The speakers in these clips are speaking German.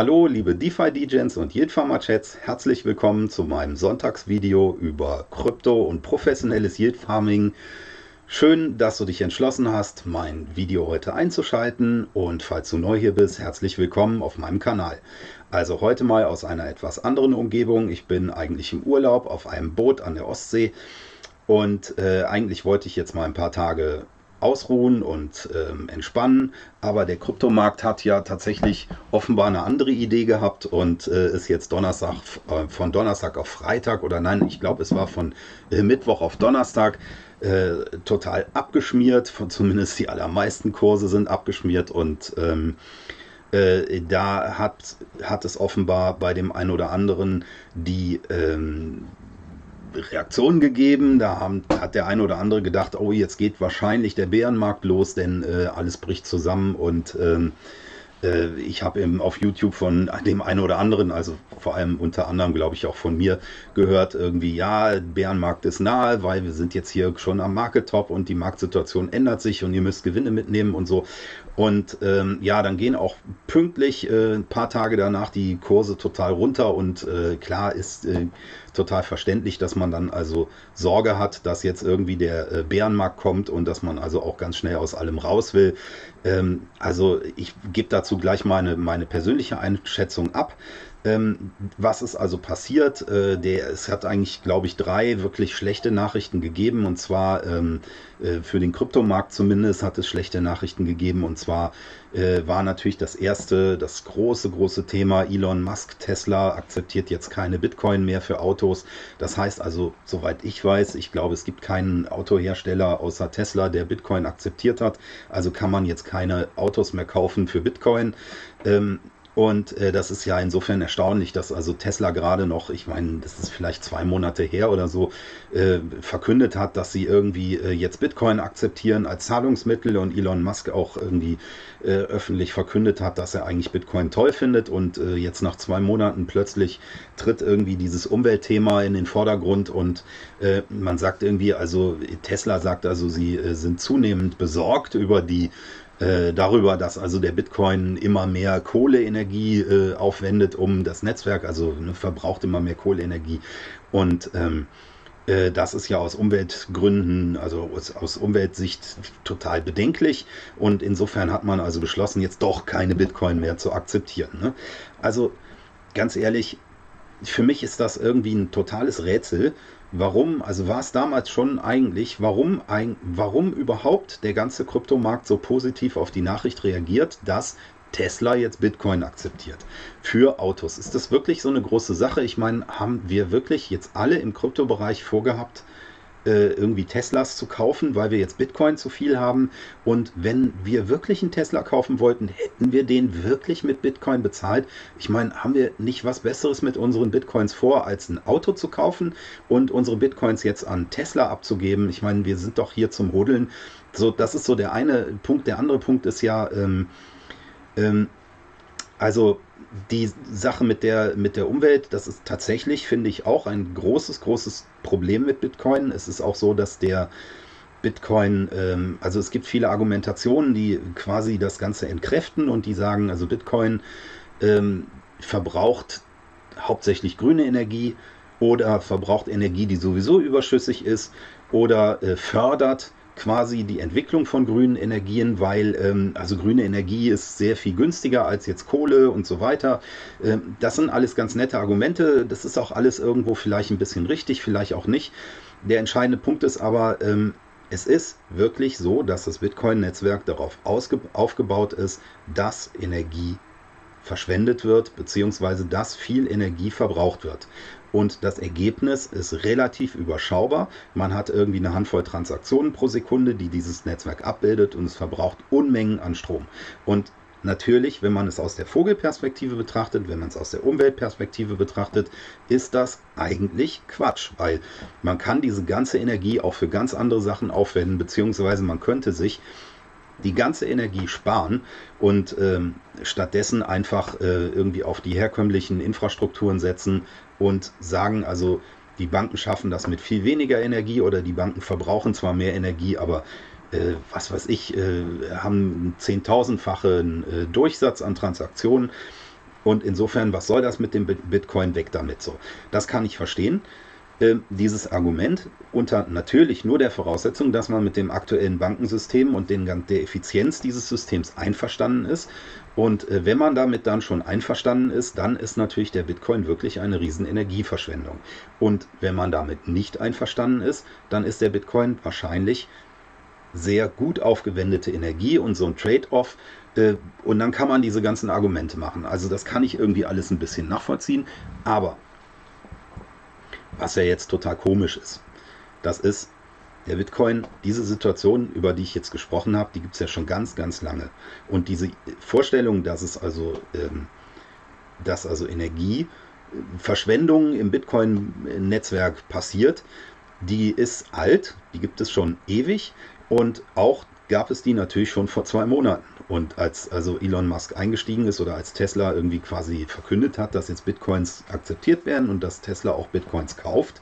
Hallo liebe DeFi-DJs und Yield-Farmer-Chats, herzlich willkommen zu meinem Sonntagsvideo über Krypto und professionelles Yield-Farming. Schön, dass du dich entschlossen hast, mein Video heute einzuschalten und falls du neu hier bist, herzlich willkommen auf meinem Kanal. Also heute mal aus einer etwas anderen Umgebung. Ich bin eigentlich im Urlaub auf einem Boot an der Ostsee und äh, eigentlich wollte ich jetzt mal ein paar Tage ausruhen und ähm, entspannen. Aber der Kryptomarkt hat ja tatsächlich offenbar eine andere Idee gehabt und äh, ist jetzt Donnerstag äh, von Donnerstag auf Freitag oder nein, ich glaube es war von äh, Mittwoch auf Donnerstag äh, total abgeschmiert. Von, zumindest die allermeisten Kurse sind abgeschmiert und ähm, äh, da hat, hat es offenbar bei dem einen oder anderen die ähm, Reaktionen gegeben. Da haben, hat der eine oder andere gedacht, oh, jetzt geht wahrscheinlich der Bärenmarkt los, denn äh, alles bricht zusammen und ähm, äh, ich habe auf YouTube von dem einen oder anderen, also vor allem unter anderem, glaube ich, auch von mir gehört, irgendwie, ja, Bärenmarkt ist nahe, weil wir sind jetzt hier schon am Market Top und die Marktsituation ändert sich und ihr müsst Gewinne mitnehmen und so. Und ähm, ja, dann gehen auch pünktlich äh, ein paar Tage danach die Kurse total runter und äh, klar ist äh, total verständlich, dass man dann also Sorge hat, dass jetzt irgendwie der äh, Bärenmarkt kommt und dass man also auch ganz schnell aus allem raus will. Ähm, also ich gebe dazu gleich meine, meine persönliche Einschätzung ab. Ähm, was ist also passiert? Äh, der, es hat eigentlich, glaube ich, drei wirklich schlechte Nachrichten gegeben. Und zwar ähm, äh, für den Kryptomarkt zumindest hat es schlechte Nachrichten gegeben. Und zwar äh, war natürlich das erste, das große, große Thema Elon Musk, Tesla akzeptiert jetzt keine Bitcoin mehr für Autos. Das heißt also, soweit ich weiß, ich glaube, es gibt keinen Autohersteller außer Tesla, der Bitcoin akzeptiert hat. Also kann man jetzt keine Autos mehr kaufen für Bitcoin. Ähm, und äh, das ist ja insofern erstaunlich, dass also Tesla gerade noch, ich meine, das ist vielleicht zwei Monate her oder so, äh, verkündet hat, dass sie irgendwie äh, jetzt Bitcoin akzeptieren als Zahlungsmittel und Elon Musk auch irgendwie äh, öffentlich verkündet hat, dass er eigentlich Bitcoin toll findet und äh, jetzt nach zwei Monaten plötzlich tritt irgendwie dieses Umweltthema in den Vordergrund und äh, man sagt irgendwie, also Tesla sagt also, sie sind zunehmend besorgt über die äh, darüber, dass also der Bitcoin immer mehr Kohleenergie äh, aufwendet, um das Netzwerk, also ne, verbraucht immer mehr Kohleenergie. Und ähm, äh, das ist ja aus Umweltgründen, also aus, aus, Umweltsicht total bedenklich. Und insofern hat man also beschlossen, jetzt doch keine Bitcoin mehr zu akzeptieren. Ne? Also ganz ehrlich, für mich ist das irgendwie ein totales Rätsel, warum, also war es damals schon eigentlich, warum, ein, warum überhaupt der ganze Kryptomarkt so positiv auf die Nachricht reagiert, dass Tesla jetzt Bitcoin akzeptiert für Autos. Ist das wirklich so eine große Sache? Ich meine, haben wir wirklich jetzt alle im Kryptobereich vorgehabt, äh, irgendwie Teslas zu kaufen, weil wir jetzt Bitcoin zu viel haben. Und wenn wir wirklich einen Tesla kaufen wollten, hätten wir den wirklich mit Bitcoin bezahlt. Ich meine, haben wir nicht was Besseres mit unseren Bitcoins vor, als ein Auto zu kaufen und unsere Bitcoins jetzt an Tesla abzugeben? Ich meine, wir sind doch hier zum Rodeln. So, das ist so der eine Punkt. Der andere Punkt ist ja, ähm, ähm, also die Sache mit der, mit der Umwelt, das ist tatsächlich, finde ich, auch ein großes, großes Problem mit Bitcoin. Es ist auch so, dass der Bitcoin, ähm, also es gibt viele Argumentationen, die quasi das Ganze entkräften und die sagen, also Bitcoin ähm, verbraucht hauptsächlich grüne Energie oder verbraucht Energie, die sowieso überschüssig ist oder äh, fördert quasi die Entwicklung von grünen Energien, weil ähm, also grüne Energie ist sehr viel günstiger als jetzt Kohle und so weiter. Ähm, das sind alles ganz nette Argumente. Das ist auch alles irgendwo vielleicht ein bisschen richtig, vielleicht auch nicht. Der entscheidende Punkt ist aber, ähm, es ist wirklich so, dass das Bitcoin-Netzwerk darauf aufgebaut ist, dass Energie verschwendet wird, beziehungsweise dass viel Energie verbraucht wird. Und das Ergebnis ist relativ überschaubar. Man hat irgendwie eine Handvoll Transaktionen pro Sekunde, die dieses Netzwerk abbildet und es verbraucht Unmengen an Strom. Und natürlich, wenn man es aus der Vogelperspektive betrachtet, wenn man es aus der Umweltperspektive betrachtet, ist das eigentlich Quatsch, weil man kann diese ganze Energie auch für ganz andere Sachen aufwenden, beziehungsweise man könnte sich die ganze Energie sparen und ähm, stattdessen einfach äh, irgendwie auf die herkömmlichen Infrastrukturen setzen und sagen, also die Banken schaffen das mit viel weniger Energie oder die Banken verbrauchen zwar mehr Energie, aber äh, was weiß ich, äh, haben zehntausendfachen äh, Durchsatz an Transaktionen Und insofern, was soll das mit dem Bitcoin weg damit so? Das kann ich verstehen. Äh, dieses Argument unter natürlich nur der Voraussetzung, dass man mit dem aktuellen Bankensystem und den, der Effizienz dieses Systems einverstanden ist. Und äh, wenn man damit dann schon einverstanden ist, dann ist natürlich der Bitcoin wirklich eine riesen Energieverschwendung. Und wenn man damit nicht einverstanden ist, dann ist der Bitcoin wahrscheinlich sehr gut aufgewendete Energie und so ein Trade-off. Äh, und dann kann man diese ganzen Argumente machen. Also das kann ich irgendwie alles ein bisschen nachvollziehen. Aber was ja jetzt total komisch ist. Das ist der Bitcoin, diese Situation, über die ich jetzt gesprochen habe, die gibt es ja schon ganz, ganz lange. Und diese Vorstellung, dass es also, ähm, dass also Energieverschwendung im Bitcoin-Netzwerk passiert, die ist alt, die gibt es schon ewig und auch gab es die natürlich schon vor zwei Monaten. Und als also Elon Musk eingestiegen ist oder als Tesla irgendwie quasi verkündet hat, dass jetzt Bitcoins akzeptiert werden und dass Tesla auch Bitcoins kauft,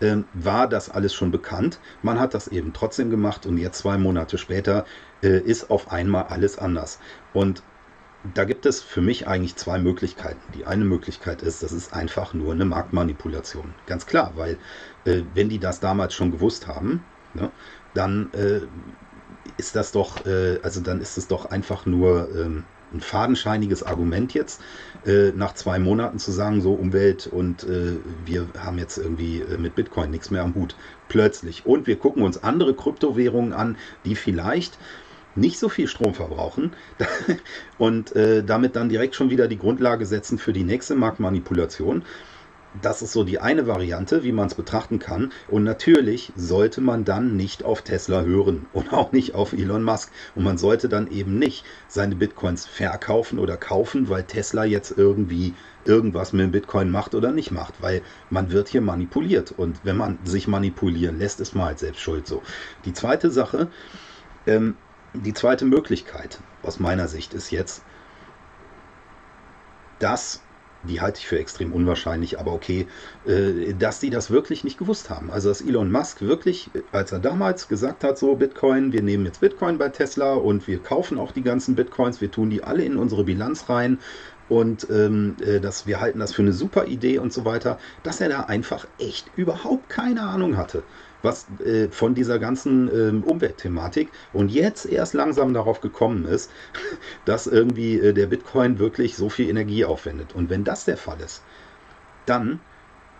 äh, war das alles schon bekannt. Man hat das eben trotzdem gemacht und jetzt zwei Monate später äh, ist auf einmal alles anders. Und da gibt es für mich eigentlich zwei Möglichkeiten. Die eine Möglichkeit ist, das ist einfach nur eine Marktmanipulation. Ganz klar, weil äh, wenn die das damals schon gewusst haben, ne, dann äh, ist das doch, äh, also dann ist es doch einfach nur ähm, ein fadenscheiniges Argument jetzt, äh, nach zwei Monaten zu sagen, so Umwelt und äh, wir haben jetzt irgendwie äh, mit Bitcoin nichts mehr am Hut. Plötzlich. Und wir gucken uns andere Kryptowährungen an, die vielleicht nicht so viel Strom verbrauchen und äh, damit dann direkt schon wieder die Grundlage setzen für die nächste Marktmanipulation das ist so die eine Variante, wie man es betrachten kann. Und natürlich sollte man dann nicht auf Tesla hören und auch nicht auf Elon Musk. Und man sollte dann eben nicht seine Bitcoins verkaufen oder kaufen, weil Tesla jetzt irgendwie irgendwas mit dem Bitcoin macht oder nicht macht, weil man wird hier manipuliert. Und wenn man sich manipulieren lässt, ist man halt selbst schuld so. Die zweite Sache, ähm, die zweite Möglichkeit aus meiner Sicht ist jetzt, dass die halte ich für extrem unwahrscheinlich, aber okay, äh, dass die das wirklich nicht gewusst haben. Also dass Elon Musk wirklich, als er damals gesagt hat, so Bitcoin, wir nehmen jetzt Bitcoin bei Tesla und wir kaufen auch die ganzen Bitcoins, wir tun die alle in unsere Bilanz rein und ähm, äh, dass wir halten das für eine super Idee und so weiter, dass er da einfach echt überhaupt keine Ahnung hatte was äh, von dieser ganzen ähm, Umweltthematik und jetzt erst langsam darauf gekommen ist, dass irgendwie äh, der Bitcoin wirklich so viel Energie aufwendet. Und wenn das der Fall ist, dann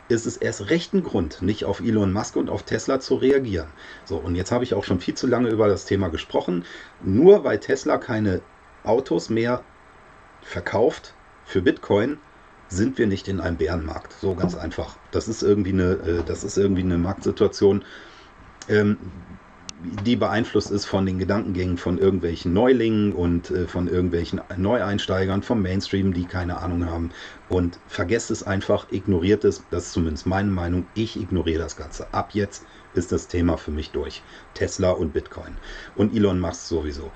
ist es erst recht ein Grund, nicht auf Elon Musk und auf Tesla zu reagieren. So, und jetzt habe ich auch schon viel zu lange über das Thema gesprochen. Nur weil Tesla keine Autos mehr verkauft für Bitcoin, sind wir nicht in einem Bärenmarkt. So ganz einfach. Das ist irgendwie eine, äh, das ist irgendwie eine Marktsituation, ähm, die beeinflusst ist von den Gedankengängen von irgendwelchen Neulingen und äh, von irgendwelchen Neueinsteigern vom Mainstream, die keine Ahnung haben. Und vergesst es einfach, ignoriert es. Das ist zumindest meine Meinung. Ich ignoriere das Ganze. Ab jetzt ist das Thema für mich durch. Tesla und Bitcoin. Und Elon Musk sowieso.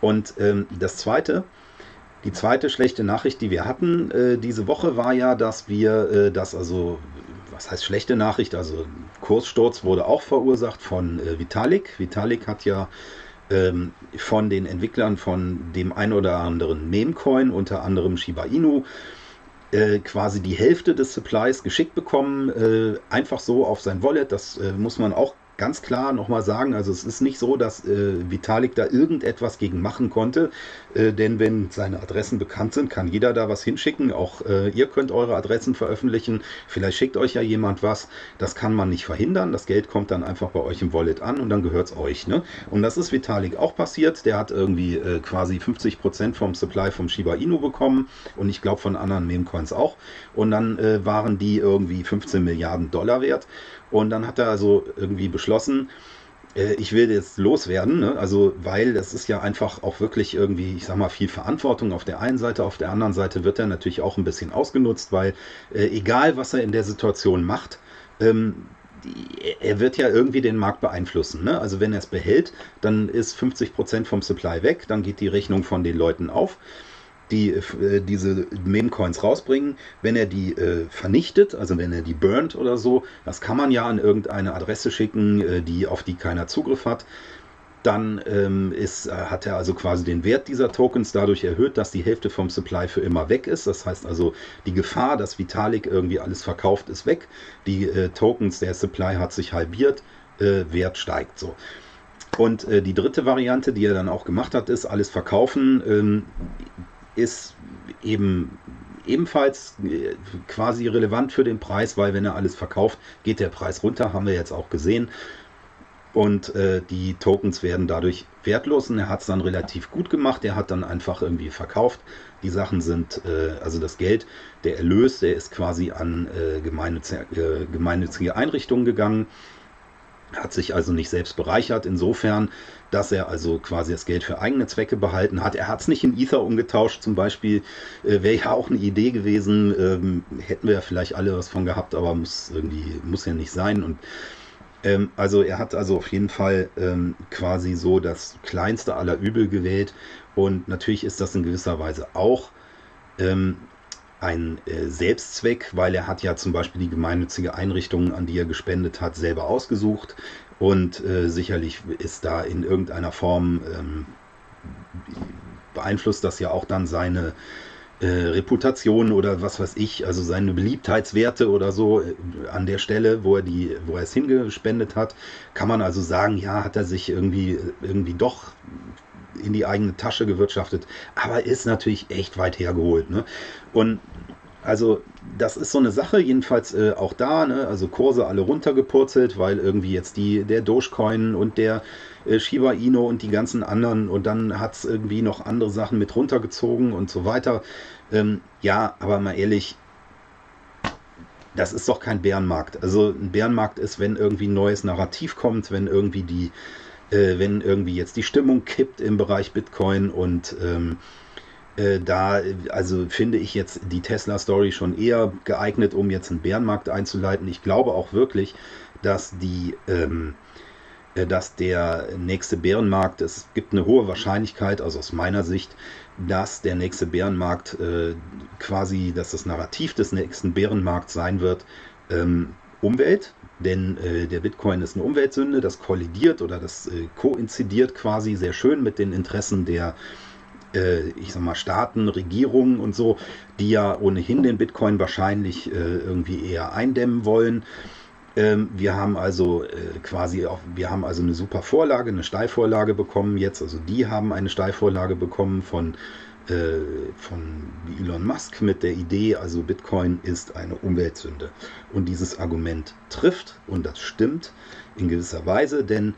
Und ähm, das Zweite, die zweite schlechte Nachricht, die wir hatten äh, diese Woche, war ja, dass wir äh, das also, was heißt schlechte Nachricht, also Kurssturz wurde auch verursacht von äh, Vitalik. Vitalik hat ja ähm, von den Entwicklern von dem ein oder anderen Memecoin, unter anderem Shiba Inu, äh, quasi die Hälfte des Supplies geschickt bekommen, äh, einfach so auf sein Wallet. Das äh, muss man auch ganz klar nochmal sagen, also es ist nicht so, dass äh, Vitalik da irgendetwas gegen machen konnte, äh, denn wenn seine Adressen bekannt sind, kann jeder da was hinschicken. Auch äh, ihr könnt eure Adressen veröffentlichen. Vielleicht schickt euch ja jemand was. Das kann man nicht verhindern. Das Geld kommt dann einfach bei euch im Wallet an und dann gehört es euch. Ne? Und das ist Vitalik auch passiert. Der hat irgendwie äh, quasi 50% vom Supply vom Shiba Inu bekommen und ich glaube von anderen Memecoins auch. Und dann äh, waren die irgendwie 15 Milliarden Dollar wert. Und dann hat er also irgendwie beschlossen, äh, ich will jetzt loswerden, ne? also weil das ist ja einfach auch wirklich irgendwie, ich sag mal, viel Verantwortung auf der einen Seite, auf der anderen Seite wird er natürlich auch ein bisschen ausgenutzt, weil äh, egal was er in der Situation macht, ähm, er wird ja irgendwie den Markt beeinflussen. Ne? Also wenn er es behält, dann ist 50% vom Supply weg, dann geht die Rechnung von den Leuten auf die äh, diese Meme-Coins rausbringen. Wenn er die äh, vernichtet, also wenn er die burnt oder so, das kann man ja an irgendeine Adresse schicken, äh, die, auf die keiner Zugriff hat. dann ähm, ist, äh, hat er also quasi den Wert dieser Tokens dadurch erhöht, dass die Hälfte vom Supply für immer weg ist. Das heißt also, die Gefahr, dass Vitalik irgendwie alles verkauft, ist weg. Die äh, Tokens, der Supply hat sich halbiert, äh, Wert steigt so. Und äh, die dritte Variante, die er dann auch gemacht hat, ist alles verkaufen, ähm, ist eben ebenfalls äh, quasi relevant für den Preis, weil wenn er alles verkauft, geht der Preis runter, haben wir jetzt auch gesehen und äh, die Tokens werden dadurch wertlos und er hat es dann relativ gut gemacht. Er hat dann einfach irgendwie verkauft. Die Sachen sind, äh, also das Geld, der Erlös, der ist quasi an äh, gemeinnützige, äh, gemeinnützige Einrichtungen gegangen, hat sich also nicht selbst bereichert, insofern, dass er also quasi das Geld für eigene Zwecke behalten hat. Er hat es nicht in Ether umgetauscht, zum Beispiel, äh, wäre ja auch eine Idee gewesen, ähm, hätten wir ja vielleicht alle was von gehabt, aber muss irgendwie, muss ja nicht sein. Und ähm, also er hat also auf jeden Fall ähm, quasi so das kleinste aller Übel gewählt. Und natürlich ist das in gewisser Weise auch ähm, ein äh, Selbstzweck, weil er hat ja zum Beispiel die gemeinnützige Einrichtung, an die er gespendet hat, selber ausgesucht und äh, sicherlich ist da in irgendeiner Form ähm, beeinflusst das ja auch dann seine äh, Reputation oder was weiß ich, also seine Beliebtheitswerte oder so äh, an der Stelle, wo er die, wo er es hingespendet hat, kann man also sagen, ja, hat er sich irgendwie, irgendwie doch in die eigene Tasche gewirtschaftet, aber ist natürlich echt weit hergeholt. Ne? Und also das ist so eine Sache, jedenfalls äh, auch da, ne? also Kurse alle runtergepurzelt, weil irgendwie jetzt die, der Dogecoin und der äh, Shiba Inu und die ganzen anderen und dann hat es irgendwie noch andere Sachen mit runtergezogen und so weiter. Ähm, ja, aber mal ehrlich, das ist doch kein Bärenmarkt. Also ein Bärenmarkt ist, wenn irgendwie ein neues Narrativ kommt, wenn irgendwie die, äh, wenn irgendwie jetzt die Stimmung kippt im Bereich Bitcoin und ähm, äh, da, also finde ich jetzt die Tesla-Story schon eher geeignet, um jetzt einen Bärenmarkt einzuleiten. Ich glaube auch wirklich, dass die ähm, äh, dass der nächste Bärenmarkt, es gibt eine hohe Wahrscheinlichkeit, also aus meiner Sicht, dass der nächste Bärenmarkt äh, quasi, dass das Narrativ des nächsten Bärenmarkts sein wird, ähm, Umwelt, denn äh, der Bitcoin ist eine Umweltsünde, das kollidiert oder das äh, koinzidiert quasi sehr schön mit den Interessen der, äh, ich sag mal, Staaten, Regierungen und so, die ja ohnehin den Bitcoin wahrscheinlich äh, irgendwie eher eindämmen wollen. Ähm, wir haben also äh, quasi auch, wir haben also eine super Vorlage, eine Steilvorlage bekommen jetzt. Also die haben eine Steilvorlage bekommen von, äh, von Elon Musk mit der Idee, also Bitcoin ist eine Umweltsünde. Und dieses Argument trifft und das stimmt in gewisser Weise, denn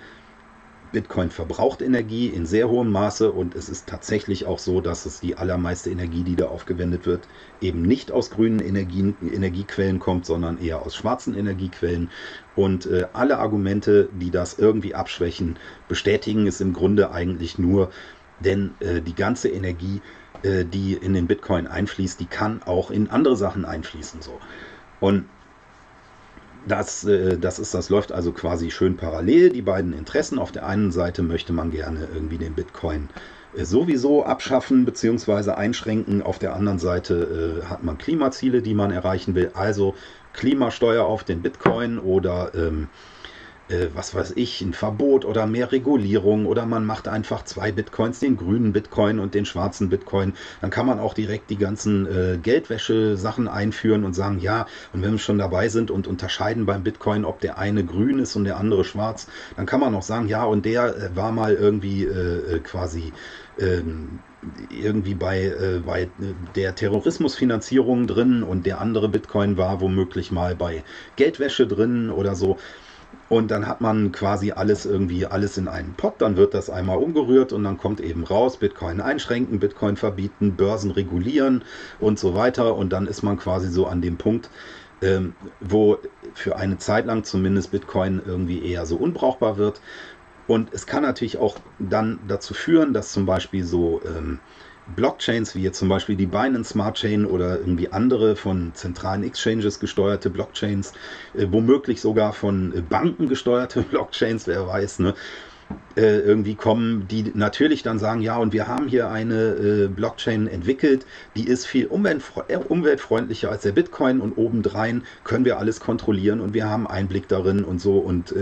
Bitcoin verbraucht Energie in sehr hohem Maße und es ist tatsächlich auch so, dass es die allermeiste Energie, die da aufgewendet wird, eben nicht aus grünen Energien, Energiequellen kommt, sondern eher aus schwarzen Energiequellen. Und äh, alle Argumente, die das irgendwie abschwächen, bestätigen es im Grunde eigentlich nur, denn äh, die ganze Energie, äh, die in den Bitcoin einfließt, die kann auch in andere Sachen einfließen. So. Und das, äh, das ist, das läuft also quasi schön parallel, die beiden Interessen. Auf der einen Seite möchte man gerne irgendwie den Bitcoin äh, sowieso abschaffen bzw. einschränken. Auf der anderen Seite äh, hat man Klimaziele, die man erreichen will. Also Klimasteuer auf den Bitcoin oder ähm, äh, was weiß ich, ein Verbot oder mehr Regulierung oder man macht einfach zwei Bitcoins, den grünen Bitcoin und den schwarzen Bitcoin. Dann kann man auch direkt die ganzen äh, Geldwäsche-Sachen einführen und sagen, ja, und wenn wir schon dabei sind und unterscheiden beim Bitcoin, ob der eine grün ist und der andere schwarz, dann kann man auch sagen, ja, und der äh, war mal irgendwie äh, äh quasi ähm, irgendwie bei, äh, bei der Terrorismusfinanzierung drin und der andere Bitcoin war womöglich mal bei Geldwäsche drin oder so. Und dann hat man quasi alles irgendwie, alles in einen Pot, dann wird das einmal umgerührt und dann kommt eben raus, Bitcoin einschränken, Bitcoin verbieten, Börsen regulieren und so weiter. Und dann ist man quasi so an dem Punkt, ähm, wo für eine Zeit lang zumindest Bitcoin irgendwie eher so unbrauchbar wird. Und es kann natürlich auch dann dazu führen, dass zum Beispiel so ähm, Blockchains, wie jetzt zum Beispiel die Binance Smart Chain oder irgendwie andere von zentralen Exchanges gesteuerte Blockchains, äh, womöglich sogar von äh, Banken gesteuerte Blockchains, wer weiß, ne? Äh, irgendwie kommen, die natürlich dann sagen, ja, und wir haben hier eine Blockchain entwickelt, die ist viel umweltfre umweltfreundlicher als der Bitcoin und obendrein können wir alles kontrollieren und wir haben Einblick darin und so und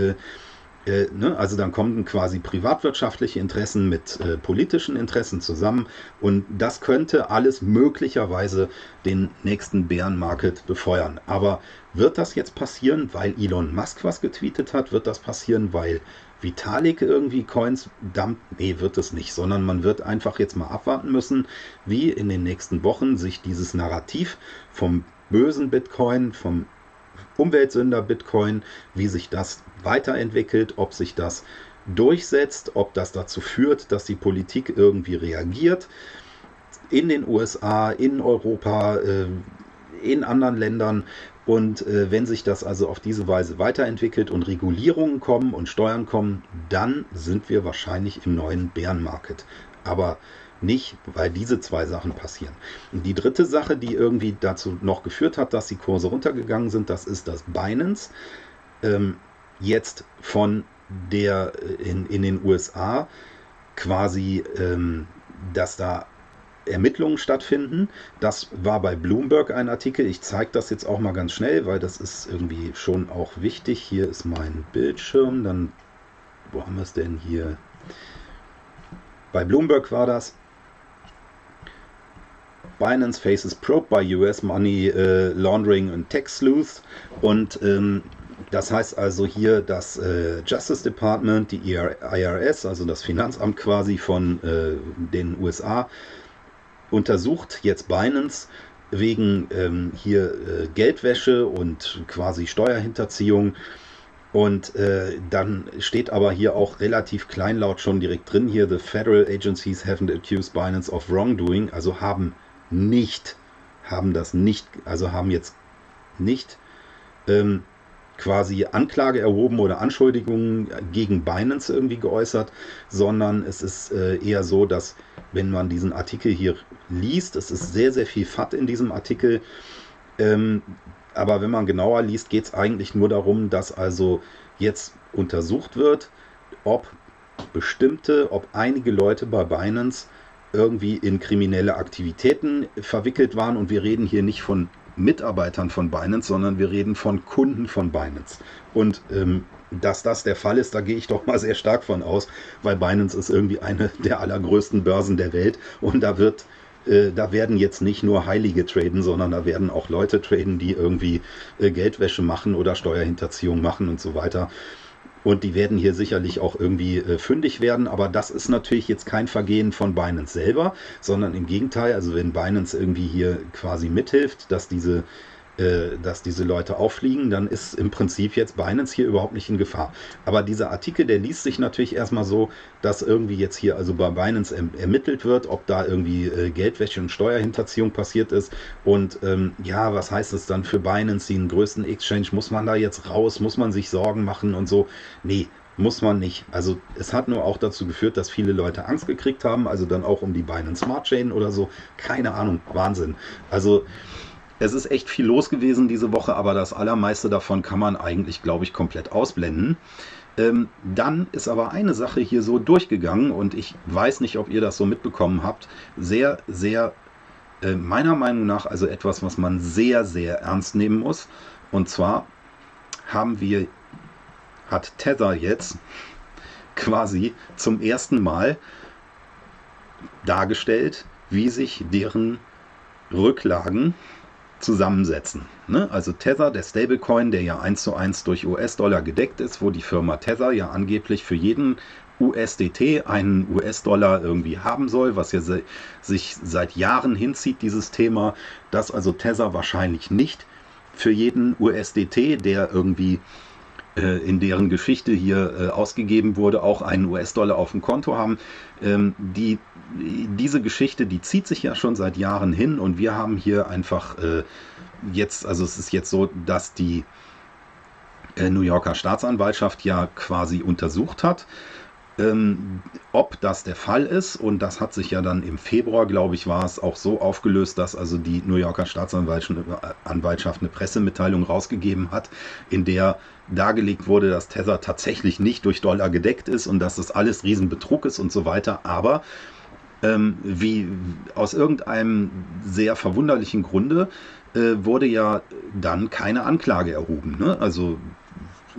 äh, ne? Also dann kommen quasi privatwirtschaftliche Interessen mit äh, politischen Interessen zusammen und das könnte alles möglicherweise den nächsten Bärenmarket befeuern. Aber wird das jetzt passieren, weil Elon Musk was getweetet hat? Wird das passieren, weil Vitalik irgendwie Coins dumpt? Nee, wird es nicht, sondern man wird einfach jetzt mal abwarten müssen, wie in den nächsten Wochen sich dieses Narrativ vom bösen Bitcoin, vom Umweltsünder Bitcoin, wie sich das weiterentwickelt, ob sich das durchsetzt, ob das dazu führt, dass die Politik irgendwie reagiert. In den USA, in Europa, äh, in anderen Ländern. Und äh, wenn sich das also auf diese Weise weiterentwickelt und Regulierungen kommen und Steuern kommen, dann sind wir wahrscheinlich im neuen Bärenmarket. Aber nicht, weil diese zwei Sachen passieren. Und die dritte Sache, die irgendwie dazu noch geführt hat, dass die Kurse runtergegangen sind, das ist das Binance. Ähm, jetzt von der äh, in, in den USA quasi, ähm, dass da Ermittlungen stattfinden. Das war bei Bloomberg ein Artikel. Ich zeige das jetzt auch mal ganz schnell, weil das ist irgendwie schon auch wichtig. Hier ist mein Bildschirm. Dann, wo haben wir es denn hier? Bei Bloomberg war das. Binance faces probe by US Money uh, Laundering and Tax Sleuth. Und ähm, das heißt also hier, das äh, Justice Department, die IRS, also das Finanzamt quasi von äh, den USA, untersucht jetzt Binance wegen ähm, hier äh, Geldwäsche und quasi Steuerhinterziehung. Und äh, dann steht aber hier auch relativ kleinlaut schon direkt drin hier, the federal agencies haven't accused Binance of wrongdoing, also haben nicht, haben das nicht, also haben jetzt nicht ähm, quasi Anklage erhoben oder Anschuldigungen gegen Binance irgendwie geäußert, sondern es ist äh, eher so, dass wenn man diesen Artikel hier liest, es ist sehr, sehr viel FAT in diesem Artikel, ähm, aber wenn man genauer liest, geht es eigentlich nur darum, dass also jetzt untersucht wird, ob bestimmte, ob einige Leute bei Binance irgendwie in kriminelle Aktivitäten verwickelt waren und wir reden hier nicht von Mitarbeitern von Binance, sondern wir reden von Kunden von Binance. Und ähm, dass das der Fall ist, da gehe ich doch mal sehr stark von aus, weil Binance ist irgendwie eine der allergrößten Börsen der Welt und da wird äh, da werden jetzt nicht nur Heilige traden, sondern da werden auch Leute traden, die irgendwie äh, Geldwäsche machen oder Steuerhinterziehung machen und so weiter. Und die werden hier sicherlich auch irgendwie äh, fündig werden, aber das ist natürlich jetzt kein Vergehen von Binance selber, sondern im Gegenteil, also wenn Binance irgendwie hier quasi mithilft, dass diese äh, dass diese Leute auffliegen, dann ist im Prinzip jetzt Binance hier überhaupt nicht in Gefahr. Aber dieser Artikel, der liest sich natürlich erstmal so, dass irgendwie jetzt hier also bei Binance erm-, ermittelt wird, ob da irgendwie äh, Geldwäsche und Steuerhinterziehung passiert ist. Und ähm, ja, was heißt es dann für Binance, den größten Exchange? Muss man da jetzt raus? Muss man sich Sorgen machen und so? Nee, muss man nicht. Also es hat nur auch dazu geführt, dass viele Leute Angst gekriegt haben, also dann auch um die Binance Smart Chain oder so. Keine Ahnung, Wahnsinn. Also es ist echt viel los gewesen diese Woche, aber das allermeiste davon kann man eigentlich, glaube ich, komplett ausblenden. Ähm, dann ist aber eine Sache hier so durchgegangen und ich weiß nicht, ob ihr das so mitbekommen habt. Sehr, sehr, äh, meiner Meinung nach, also etwas, was man sehr, sehr ernst nehmen muss. Und zwar haben wir, hat Tether jetzt quasi zum ersten Mal dargestellt, wie sich deren Rücklagen zusammensetzen. Ne? Also Tether, der Stablecoin, der ja eins zu eins durch US-Dollar gedeckt ist, wo die Firma Tether ja angeblich für jeden USDT einen US-Dollar irgendwie haben soll, was ja se sich seit Jahren hinzieht, dieses Thema, dass also Tether wahrscheinlich nicht für jeden USDT, der irgendwie in deren Geschichte hier äh, ausgegeben wurde, auch einen US-Dollar auf dem Konto haben. Ähm, die, diese Geschichte, die zieht sich ja schon seit Jahren hin und wir haben hier einfach äh, jetzt, also es ist jetzt so, dass die New Yorker Staatsanwaltschaft ja quasi untersucht hat, ähm, ob das der Fall ist, und das hat sich ja dann im Februar, glaube ich, war es auch so aufgelöst, dass also die New Yorker Staatsanwaltschaft eine Pressemitteilung rausgegeben hat, in der dargelegt wurde, dass Tether tatsächlich nicht durch Dollar gedeckt ist und dass das alles Riesenbetrug ist und so weiter. Aber ähm, wie aus irgendeinem sehr verwunderlichen Grunde äh, wurde ja dann keine Anklage erhoben. Ne? Also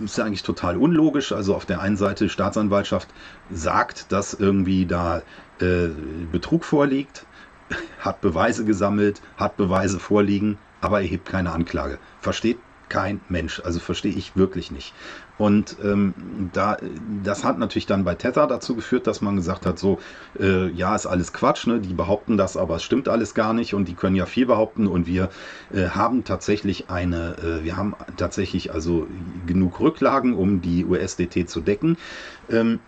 ist ja eigentlich total unlogisch. Also auf der einen Seite Staatsanwaltschaft sagt, dass irgendwie da äh, Betrug vorliegt, hat Beweise gesammelt, hat Beweise vorliegen, aber erhebt keine Anklage. Versteht kein Mensch. Also verstehe ich wirklich nicht. Und ähm, da, das hat natürlich dann bei Tether dazu geführt, dass man gesagt hat, so, äh, ja, ist alles Quatsch, ne? die behaupten das, aber es stimmt alles gar nicht und die können ja viel behaupten und wir äh, haben tatsächlich eine, äh, wir haben tatsächlich also genug Rücklagen, um die USDT zu decken. Ähm,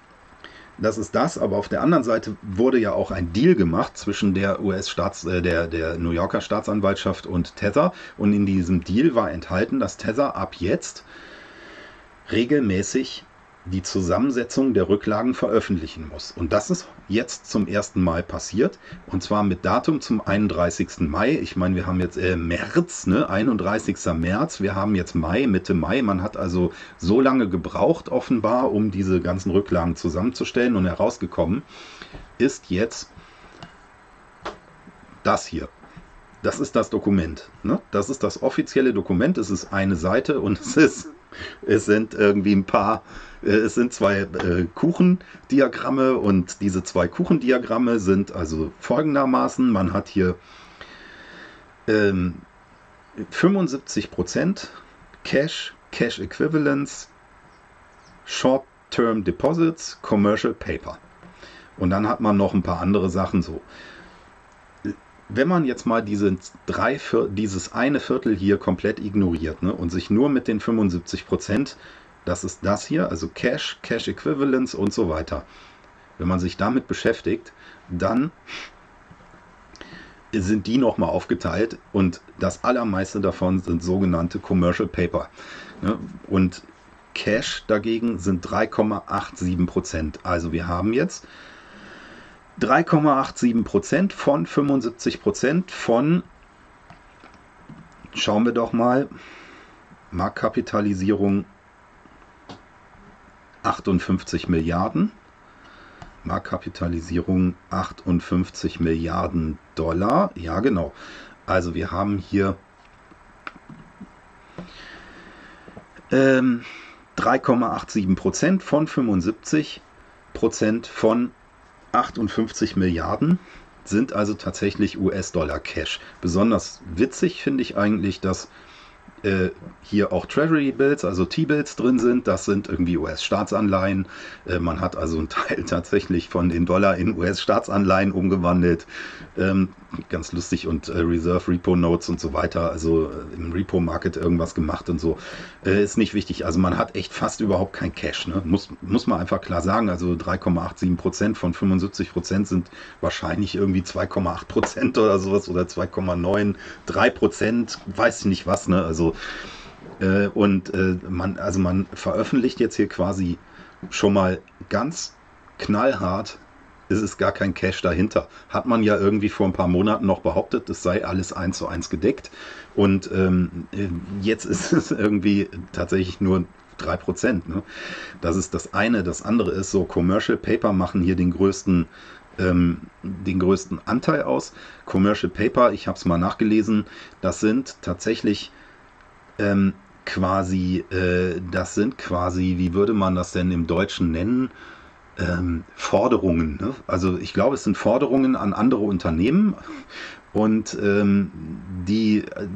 das ist das, aber auf der anderen Seite wurde ja auch ein Deal gemacht zwischen der US-Staats, äh, der, der New Yorker Staatsanwaltschaft und Tether. Und in diesem Deal war enthalten, dass Tether ab jetzt regelmäßig die Zusammensetzung der Rücklagen veröffentlichen muss. Und das ist jetzt zum ersten Mal passiert. Und zwar mit Datum zum 31. Mai. Ich meine, wir haben jetzt äh, März, ne? 31. März. Wir haben jetzt Mai, Mitte Mai. Man hat also so lange gebraucht, offenbar, um diese ganzen Rücklagen zusammenzustellen. Und herausgekommen ist jetzt das hier. Das ist das Dokument. Ne? Das ist das offizielle Dokument. Es ist eine Seite und es ist es sind irgendwie ein paar, äh, es sind zwei äh, Kuchendiagramme und diese zwei Kuchendiagramme sind also folgendermaßen, man hat hier ähm, 75% Cash, Cash Equivalents, Short-Term Deposits, Commercial Paper. Und dann hat man noch ein paar andere Sachen so wenn man jetzt mal diese drei dieses eine Viertel hier komplett ignoriert ne, und sich nur mit den 75 Prozent, das ist das hier, also Cash, Cash Equivalents und so weiter, wenn man sich damit beschäftigt, dann sind die nochmal aufgeteilt und das allermeiste davon sind sogenannte Commercial Paper. Ne, und Cash dagegen sind 3,87 Prozent. Also wir haben jetzt 3,87 Prozent von 75 Prozent von, schauen wir doch mal, Marktkapitalisierung 58 Milliarden. Marktkapitalisierung 58 Milliarden Dollar. Ja, genau. Also wir haben hier ähm, 3,87 Prozent von 75 Prozent von 58 Milliarden sind also tatsächlich US-Dollar Cash. Besonders witzig finde ich eigentlich, dass äh, hier auch Treasury Bills, also T-Bills drin sind. Das sind irgendwie US-Staatsanleihen. Äh, man hat also einen Teil tatsächlich von den Dollar in US-Staatsanleihen umgewandelt. Ähm, ganz lustig und äh, Reserve Repo Notes und so weiter. Also äh, im Repo Market irgendwas gemacht und so. Äh, ist nicht wichtig. Also man hat echt fast überhaupt kein Cash. Ne? Muss, muss man einfach klar sagen. Also 3,87 Prozent von 75 Prozent sind wahrscheinlich irgendwie 2,8 Prozent oder sowas oder 2,9, 3 Prozent, weiß ich nicht was. Ne? Also äh, und äh, man, also man veröffentlicht jetzt hier quasi schon mal ganz knallhart, ist es gar kein Cash dahinter. Hat man ja irgendwie vor ein paar Monaten noch behauptet, es sei alles eins zu eins gedeckt. Und ähm, jetzt ist es irgendwie tatsächlich nur 3%. Ne? Das ist das eine. Das andere ist so, Commercial Paper machen hier den größten, ähm, den größten Anteil aus. Commercial Paper, ich habe es mal nachgelesen, das sind tatsächlich ähm, quasi, äh, das sind quasi, wie würde man das denn im Deutschen nennen? Ähm, Forderungen. Ne? Also ich glaube, es sind Forderungen an andere Unternehmen und ähm, die äh,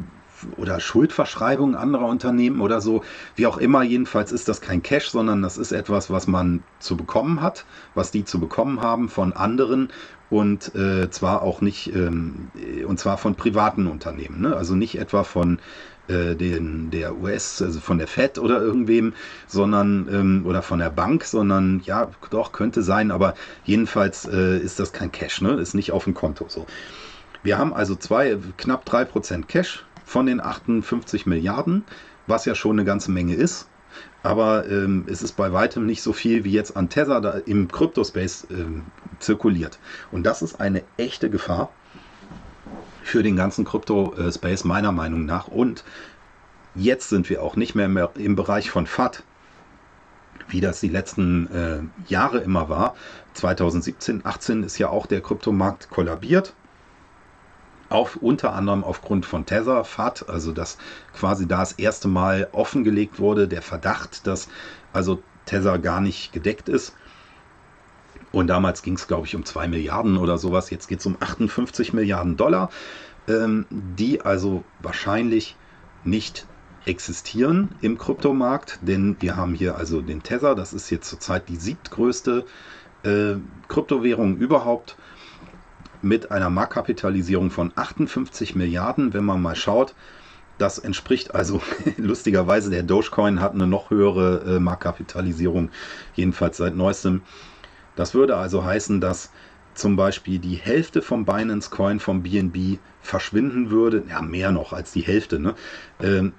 oder Schuldverschreibungen anderer Unternehmen oder so, wie auch immer. Jedenfalls ist das kein Cash, sondern das ist etwas, was man zu bekommen hat, was die zu bekommen haben von anderen und äh, zwar auch nicht, ähm, und zwar von privaten Unternehmen, ne? also nicht etwa von äh, den, der US, also von der Fed oder irgendwem, sondern ähm, oder von der Bank, sondern ja, doch, könnte sein, aber jedenfalls äh, ist das kein Cash, ne? Ist nicht auf dem Konto so. Wir haben also zwei, knapp 3% Cash von den 58 Milliarden, was ja schon eine ganze Menge ist. Aber ähm, es ist bei weitem nicht so viel, wie jetzt an Tether da im Crypto-Space ähm, zirkuliert. Und das ist eine echte Gefahr für den ganzen Krypto-Space meiner Meinung nach. Und jetzt sind wir auch nicht mehr im Bereich von FAT, wie das die letzten äh, Jahre immer war. 2017, 18 ist ja auch der Kryptomarkt kollabiert. auf, unter anderem aufgrund von Tether, FAT, also dass quasi da das erste Mal offengelegt wurde, der Verdacht, dass also Tether gar nicht gedeckt ist. Und damals ging es, glaube ich, um 2 Milliarden oder sowas. Jetzt geht es um 58 Milliarden Dollar, ähm, die also wahrscheinlich nicht existieren im Kryptomarkt, denn wir haben hier also den Tether, das ist jetzt zurzeit die siebtgrößte äh, Kryptowährung überhaupt mit einer Marktkapitalisierung von 58 Milliarden, wenn man mal schaut. Das entspricht also lustigerweise, der Dogecoin hat eine noch höhere äh, Marktkapitalisierung, jedenfalls seit neuestem. Das würde also heißen, dass zum Beispiel die Hälfte vom Binance Coin vom BNB verschwinden würde, ja mehr noch als die Hälfte, ne? ähm,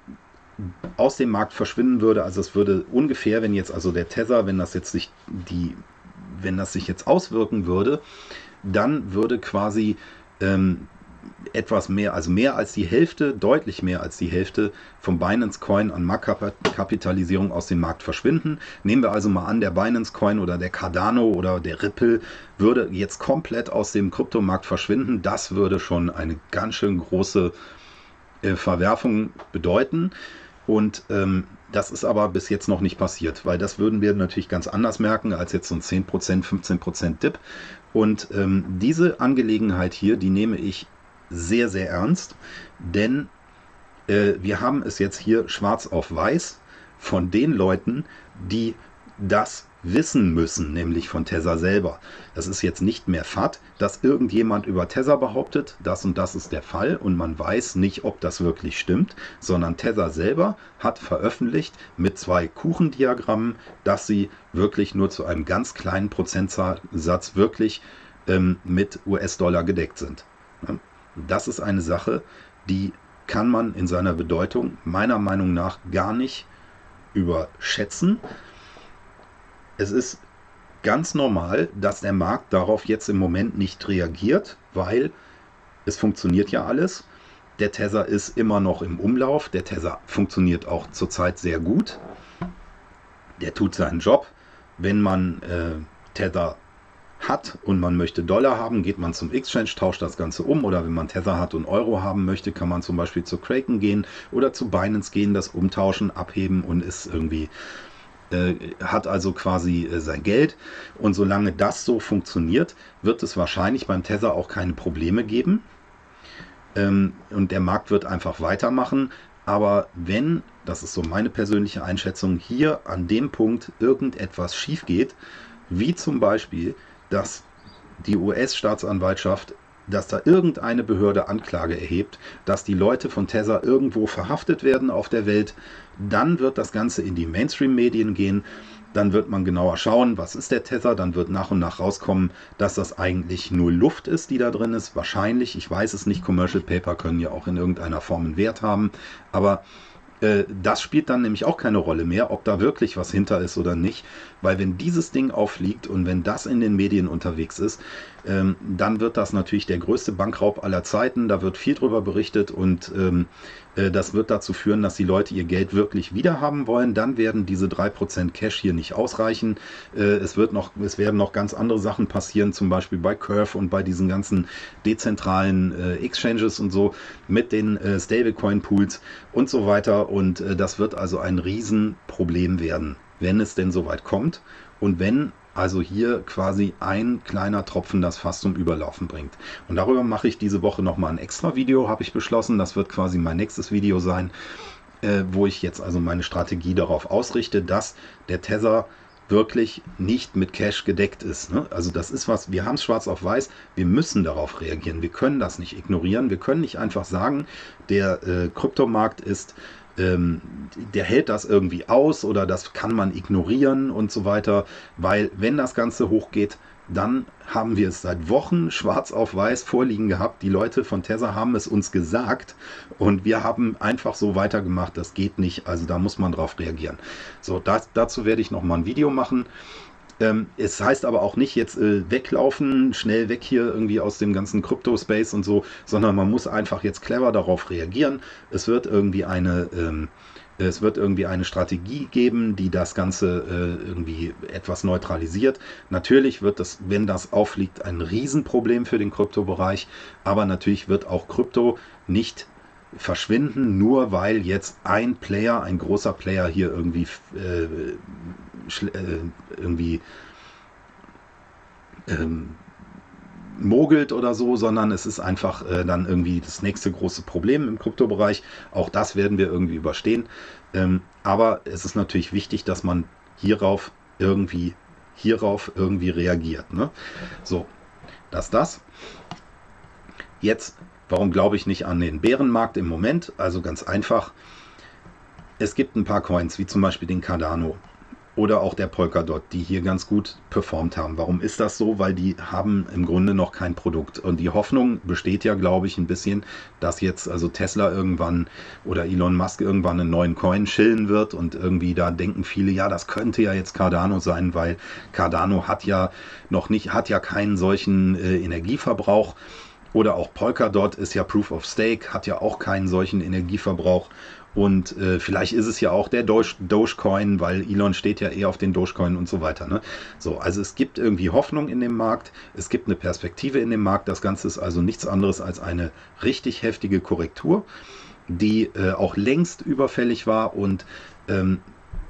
aus dem Markt verschwinden würde. Also es würde ungefähr, wenn jetzt also der Tether, wenn das jetzt sich die, wenn das sich jetzt auswirken würde, dann würde quasi ähm, etwas mehr, also mehr als die Hälfte, deutlich mehr als die Hälfte vom Binance Coin an Marktkapitalisierung aus dem Markt verschwinden. Nehmen wir also mal an, der Binance Coin oder der Cardano oder der Ripple würde jetzt komplett aus dem Kryptomarkt verschwinden. Das würde schon eine ganz schön große äh, Verwerfung bedeuten. Und ähm, das ist aber bis jetzt noch nicht passiert, weil das würden wir natürlich ganz anders merken als jetzt so ein 10%, 15% Dip. Und ähm, diese Angelegenheit hier, die nehme ich sehr, sehr ernst, denn äh, wir haben es jetzt hier schwarz auf weiß von den Leuten, die das wissen müssen, nämlich von Tessa selber. Das ist jetzt nicht mehr FAT, dass irgendjemand über Tessa behauptet, das und das ist der Fall und man weiß nicht, ob das wirklich stimmt, sondern Tessa selber hat veröffentlicht mit zwei Kuchendiagrammen, dass sie wirklich nur zu einem ganz kleinen Prozentsatz wirklich ähm, mit US-Dollar gedeckt sind. Das ist eine Sache, die kann man in seiner Bedeutung meiner Meinung nach gar nicht überschätzen. Es ist ganz normal, dass der Markt darauf jetzt im Moment nicht reagiert, weil es funktioniert ja alles. Der Tether ist immer noch im Umlauf. Der Tether funktioniert auch zurzeit sehr gut. Der tut seinen Job. Wenn man äh, Tether hat und man möchte Dollar haben, geht man zum Exchange, tauscht das Ganze um oder wenn man Tether hat und Euro haben möchte, kann man zum Beispiel zu Kraken gehen oder zu Binance gehen, das umtauschen, abheben und ist irgendwie äh, hat also quasi äh, sein Geld. Und solange das so funktioniert, wird es wahrscheinlich beim Tether auch keine Probleme geben. Ähm, und der Markt wird einfach weitermachen. Aber wenn, das ist so meine persönliche Einschätzung, hier an dem Punkt irgendetwas schief geht, wie zum Beispiel, dass die US-Staatsanwaltschaft dass da irgendeine Behörde Anklage erhebt, dass die Leute von Tether irgendwo verhaftet werden auf der Welt, dann wird das Ganze in die Mainstream-Medien gehen. Dann wird man genauer schauen, was ist der Tether. Dann wird nach und nach rauskommen, dass das eigentlich nur Luft ist, die da drin ist. Wahrscheinlich, ich weiß es nicht. Commercial Paper können ja auch in irgendeiner Form einen Wert haben. Aber äh, das spielt dann nämlich auch keine Rolle mehr, ob da wirklich was hinter ist oder nicht, weil wenn dieses Ding auffliegt und wenn das in den Medien unterwegs ist, ähm, dann wird das natürlich der größte Bankraub aller Zeiten. Da wird viel drüber berichtet und ähm, äh, das wird dazu führen, dass die Leute ihr Geld wirklich wieder haben wollen. Dann werden diese 3% Cash hier nicht ausreichen. Äh, es, wird noch, es werden noch ganz andere Sachen passieren, zum Beispiel bei Curve und bei diesen ganzen dezentralen äh, Exchanges und so mit den äh, Stablecoin-Pools und so weiter. Und äh, das wird also ein Riesenproblem werden, wenn es denn soweit kommt. Und wenn also hier quasi ein kleiner Tropfen das Fass zum Überlaufen bringt. Und darüber mache ich diese Woche nochmal ein extra Video, habe ich beschlossen. Das wird quasi mein nächstes Video sein, äh, wo ich jetzt also meine Strategie darauf ausrichte, dass der Tether wirklich nicht mit Cash gedeckt ist. Ne? Also das ist was, wir haben es schwarz auf weiß, wir müssen darauf reagieren. Wir können das nicht ignorieren. Wir können nicht einfach sagen, der äh, Kryptomarkt ist ähm, der hält das irgendwie aus oder das kann man ignorieren und so weiter, weil wenn das Ganze hochgeht, dann haben wir es seit Wochen schwarz auf weiß vorliegen gehabt. Die Leute von Tesla haben es uns gesagt und wir haben einfach so weitergemacht. Das geht nicht, also da muss man drauf reagieren. So, das, dazu werde ich noch mal ein Video machen. Ähm, es heißt aber auch nicht jetzt äh, weglaufen, schnell weg hier irgendwie aus dem ganzen Crypto-Space und so, sondern man muss einfach jetzt clever darauf reagieren. Es wird irgendwie eine, ähm, Es wird irgendwie eine Strategie geben, die das Ganze äh, irgendwie etwas neutralisiert. Natürlich wird das, wenn das auffliegt, ein Riesenproblem für den Kryptobereich, aber natürlich wird auch Krypto nicht verschwinden, nur weil jetzt ein Player, ein großer Player hier irgendwie, äh, äh, irgendwie ähm, mogelt oder so, sondern es ist einfach äh, dann irgendwie das nächste große Problem im Kryptobereich. Auch das werden wir irgendwie überstehen. Ähm, aber es ist natürlich wichtig, dass man hierauf irgendwie, hierauf irgendwie reagiert. Ne? So, das das. Jetzt, warum glaube ich nicht an den Bärenmarkt im Moment? Also ganz einfach. Es gibt ein paar Coins, wie zum Beispiel den Cardano oder auch der Polkadot, die hier ganz gut performt haben. Warum ist das so? Weil die haben im Grunde noch kein Produkt. Und die Hoffnung besteht ja, glaube ich, ein bisschen, dass jetzt also Tesla irgendwann oder Elon Musk irgendwann einen neuen Coin chillen wird und irgendwie da denken viele, ja, das könnte ja jetzt Cardano sein, weil Cardano hat ja noch nicht, hat ja keinen solchen äh, Energieverbrauch. Oder auch Polkadot ist ja Proof of Stake, hat ja auch keinen solchen Energieverbrauch. Und äh, vielleicht ist es ja auch der Doge, Dogecoin, weil Elon steht ja eher auf den Dogecoin und so weiter. Ne? So, also es gibt irgendwie Hoffnung in dem Markt, es gibt eine Perspektive in dem Markt. Das Ganze ist also nichts anderes als eine richtig heftige Korrektur, die äh, auch längst überfällig war und ähm,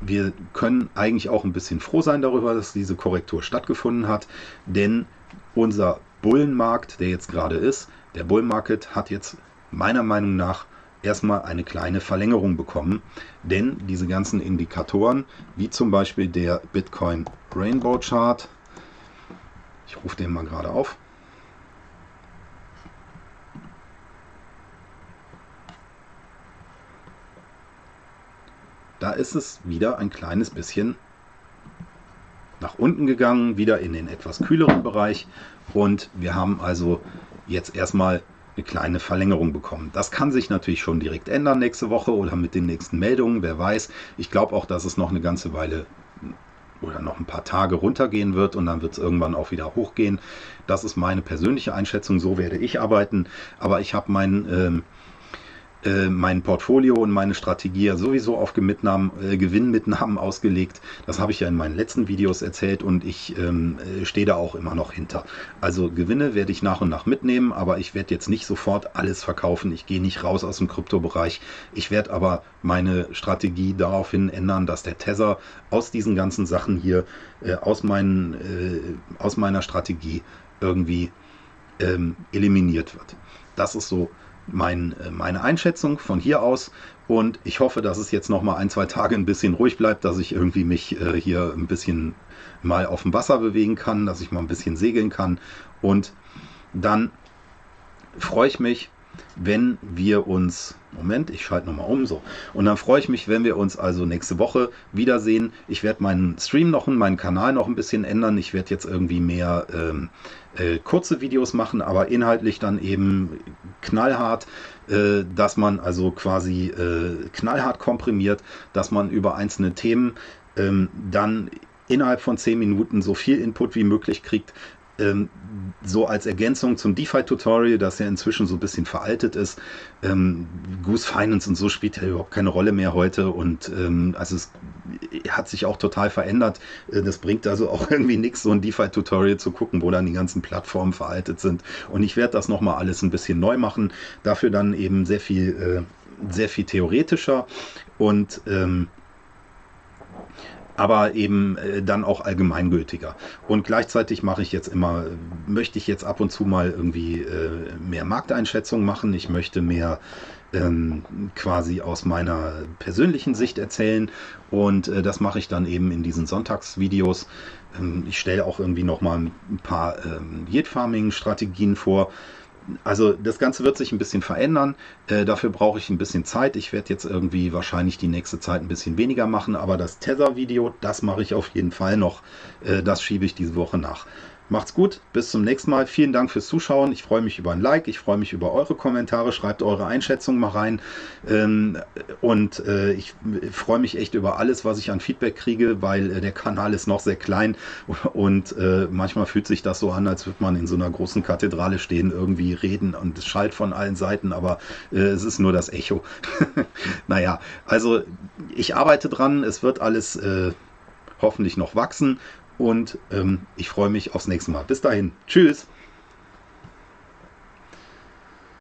wir können eigentlich auch ein bisschen froh sein darüber, dass diese Korrektur stattgefunden hat, denn unser Bullenmarkt, der jetzt gerade ist, der Bullmarket hat jetzt meiner Meinung nach erstmal eine kleine Verlängerung bekommen. Denn diese ganzen Indikatoren, wie zum Beispiel der Bitcoin Rainbow Chart, ich rufe den mal gerade auf, da ist es wieder ein kleines bisschen nach unten gegangen, wieder in den etwas kühleren Bereich und wir haben also jetzt erstmal eine kleine Verlängerung bekommen. Das kann sich natürlich schon direkt ändern nächste Woche oder mit den nächsten Meldungen, wer weiß. Ich glaube auch, dass es noch eine ganze Weile oder noch ein paar Tage runtergehen wird und dann wird es irgendwann auch wieder hochgehen. Das ist meine persönliche Einschätzung, so werde ich arbeiten. Aber ich habe mein ähm, äh, mein Portfolio und meine Strategie ja sowieso auf Gewinnmitnahmen, äh, Gewinnmitnahmen ausgelegt. Das habe ich ja in meinen letzten Videos erzählt und ich ähm, äh, stehe da auch immer noch hinter. Also Gewinne werde ich nach und nach mitnehmen, aber ich werde jetzt nicht sofort alles verkaufen. Ich gehe nicht raus aus dem Kryptobereich. Ich werde aber meine Strategie daraufhin ändern, dass der Tether aus diesen ganzen Sachen hier, äh, aus, meinen, äh, aus meiner Strategie irgendwie ähm, eliminiert wird. Das ist so mein, äh, meine Einschätzung von hier aus. Und ich hoffe, dass es jetzt noch mal ein, zwei Tage ein bisschen ruhig bleibt, dass ich irgendwie mich äh, hier ein bisschen mal auf dem Wasser bewegen kann, dass ich mal ein bisschen segeln kann. Und dann freue ich mich, wenn wir uns, Moment, ich schalte nochmal um, so. Und dann freue ich mich, wenn wir uns also nächste Woche wiedersehen. Ich werde meinen Stream noch, meinen Kanal noch ein bisschen ändern. Ich werde jetzt irgendwie mehr ähm, äh, kurze Videos machen, aber inhaltlich dann eben knallhart, äh, dass man also quasi äh, knallhart komprimiert, dass man über einzelne Themen ähm, dann innerhalb von 10 Minuten so viel Input wie möglich kriegt, ähm, so als Ergänzung zum DeFi-Tutorial, das ja inzwischen so ein bisschen veraltet ist. Ähm, Goose Finance und so spielt ja überhaupt keine Rolle mehr heute und ähm, also es hat sich auch total verändert. Äh, das bringt also auch irgendwie nichts, so ein DeFi-Tutorial zu gucken, wo dann die ganzen Plattformen veraltet sind. Und ich werde das nochmal alles ein bisschen neu machen. Dafür dann eben sehr viel, äh, sehr viel theoretischer und ähm, aber eben äh, dann auch allgemeingültiger. Und gleichzeitig mache ich jetzt immer, möchte ich jetzt ab und zu mal irgendwie äh, mehr Markteinschätzung machen. Ich möchte mehr ähm, quasi aus meiner persönlichen Sicht erzählen und äh, das mache ich dann eben in diesen Sonntagsvideos. Ähm, ich stelle auch irgendwie noch mal ein paar ähm, Yield Farming Strategien vor also das Ganze wird sich ein bisschen verändern. Äh, dafür brauche ich ein bisschen Zeit. Ich werde jetzt irgendwie wahrscheinlich die nächste Zeit ein bisschen weniger machen, aber das Tether-Video, das mache ich auf jeden Fall noch. Äh, das schiebe ich diese Woche nach. Macht's gut, bis zum nächsten Mal. Vielen Dank fürs Zuschauen. Ich freue mich über ein Like, ich freue mich über eure Kommentare. Schreibt eure Einschätzung mal rein. Ähm, und äh, ich freue mich echt über alles, was ich an Feedback kriege, weil äh, der Kanal ist noch sehr klein und äh, manchmal fühlt sich das so an, als würde man in so einer großen Kathedrale stehen, irgendwie reden und es schallt von allen Seiten, aber es ist nur das Echo. naja, also ich arbeite dran, es wird alles hoffentlich noch wachsen und ähm, ich freue mich aufs nächste Mal. Bis dahin. Tschüss.